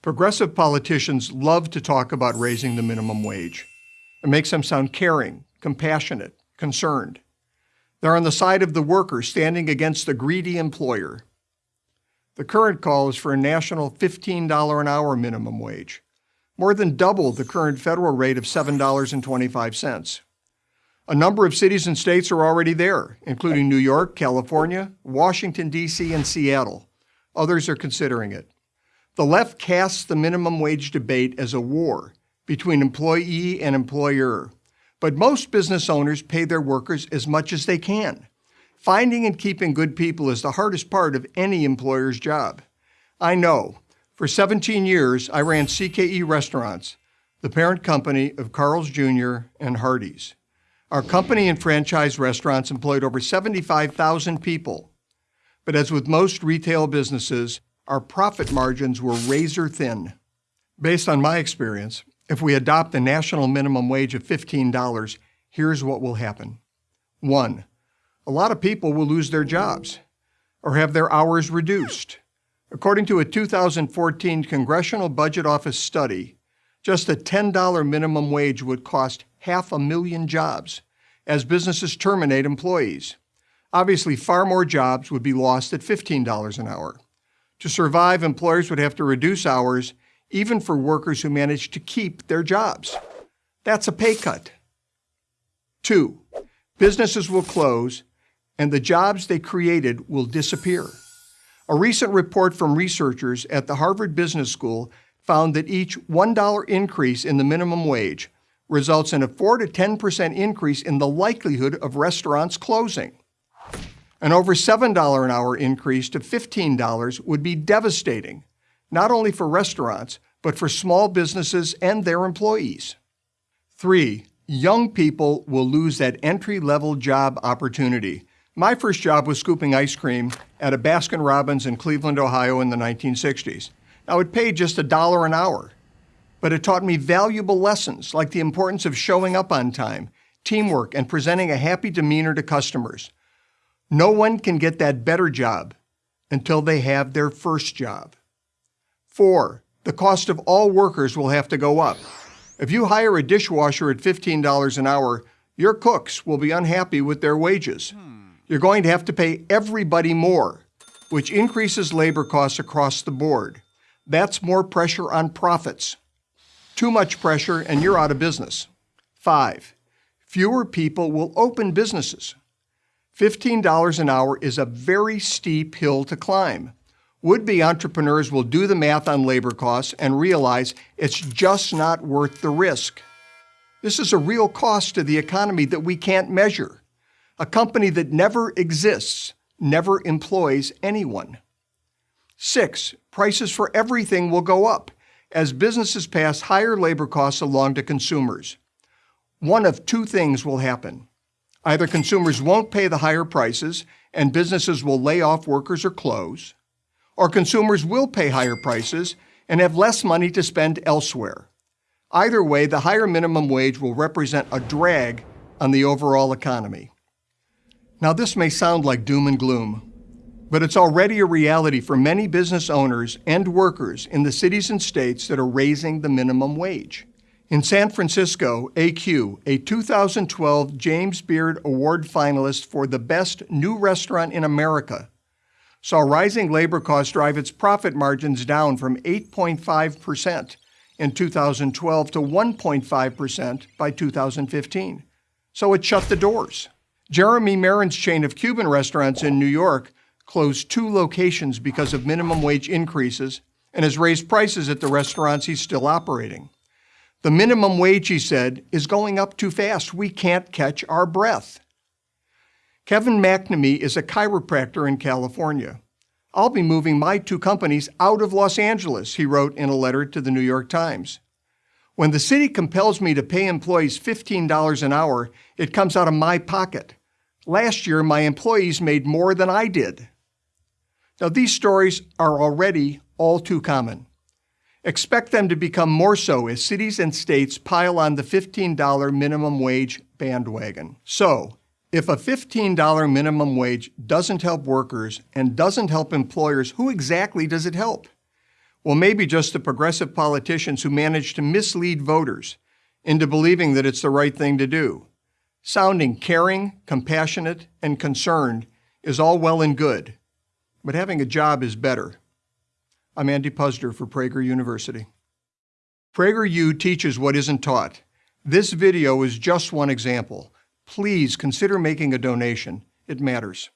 Progressive politicians love to talk about raising the minimum wage. It makes them sound caring, compassionate, concerned. They're on the side of the worker standing against the greedy employer. The current call is for a national $15 an hour minimum wage, more than double the current federal rate of $7.25. A number of cities and states are already there, including New York, California, Washington, D.C., and Seattle. Others are considering it. The left casts the minimum wage debate as a war between employee and employer. But most business owners pay their workers as much as they can. Finding and keeping good people is the hardest part of any employer's job. I know. For 17 years, I ran CKE Restaurants, the parent company of Carl's Jr. and Hardee's. Our company and franchise restaurants employed over 75,000 people. But as with most retail businesses, our profit margins were razor thin. Based on my experience, if we adopt the national minimum wage of $15, here's what will happen. One, a lot of people will lose their jobs or have their hours reduced. According to a 2014 Congressional Budget Office study, just a $10 minimum wage would cost half a million jobs as businesses terminate employees. Obviously, far more jobs would be lost at $15 an hour. To survive, employers would have to reduce hours, even for workers who manage to keep their jobs. That's a pay cut. Two, businesses will close and the jobs they created will disappear. A recent report from researchers at the Harvard Business School found that each $1 increase in the minimum wage results in a 4 to 10% increase in the likelihood of restaurants closing. An over $7 an hour increase to $15 would be devastating, not only for restaurants, but for small businesses and their employees. Three, young people will lose that entry-level job opportunity. My first job was scooping ice cream at a Baskin Robbins in Cleveland, Ohio in the 1960s. Now, it paid just a dollar an hour, but it taught me valuable lessons like the importance of showing up on time, teamwork, and presenting a happy demeanor to customers. No one can get that better job until they have their first job. Four, the cost of all workers will have to go up. If you hire a dishwasher at $15 an hour, your cooks will be unhappy with their wages. You're going to have to pay everybody more, which increases labor costs across the board. That's more pressure on profits. Too much pressure and you're out of business. Five, fewer people will open businesses. $15 an hour is a very steep hill to climb. Would-be entrepreneurs will do the math on labor costs and realize it's just not worth the risk. This is a real cost to the economy that we can't measure. A company that never exists never employs anyone. Six, prices for everything will go up as businesses pass higher labor costs along to consumers. One of two things will happen. Either consumers won't pay the higher prices and businesses will lay off workers or close, or consumers will pay higher prices and have less money to spend elsewhere. Either way, the higher minimum wage will represent a drag on the overall economy. Now, this may sound like doom and gloom, but it's already a reality for many business owners and workers in the cities and states that are raising the minimum wage. In San Francisco, AQ, a 2012 James Beard Award finalist for the best new restaurant in America, saw rising labor costs drive its profit margins down from 8.5% in 2012 to 1.5% by 2015. So it shut the doors. Jeremy Merrin's chain of Cuban restaurants in New York closed two locations because of minimum wage increases and has raised prices at the restaurants he's still operating. The minimum wage, he said, is going up too fast. We can't catch our breath. Kevin McNamee is a chiropractor in California. I'll be moving my two companies out of Los Angeles, he wrote in a letter to the New York Times. When the city compels me to pay employees $15 an hour, it comes out of my pocket. Last year, my employees made more than I did. Now, these stories are already all too common. Expect them to become more so as cities and states pile on the $15 minimum wage bandwagon. So, if a $15 minimum wage doesn't help workers and doesn't help employers, who exactly does it help? Well, maybe just the progressive politicians who manage to mislead voters into believing that it's the right thing to do. Sounding caring, compassionate, and concerned is all well and good, but having a job is better. I'm Andy Puzder for Prager University. PragerU teaches what isn't taught. This video is just one example. Please consider making a donation. It matters.